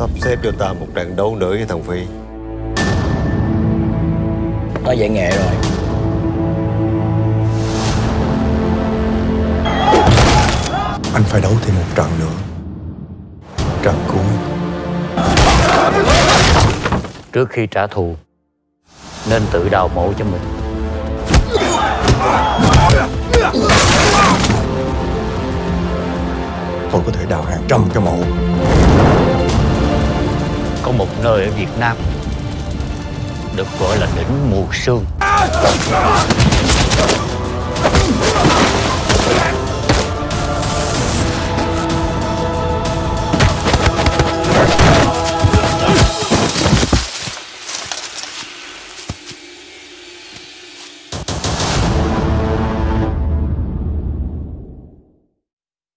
Sắp xếp cho ta một trận đấu nữa với thằng Phi. Có dạy nghệ rồi. Anh phải đấu thêm một trận nữa. Trận cuối. Trước khi trả thù Nên tự đào mộ cho mình. Tôi có thể đào hàng trăm cái mộ nơi ở Việt Nam Được gọi là đỉnh Mù Sương.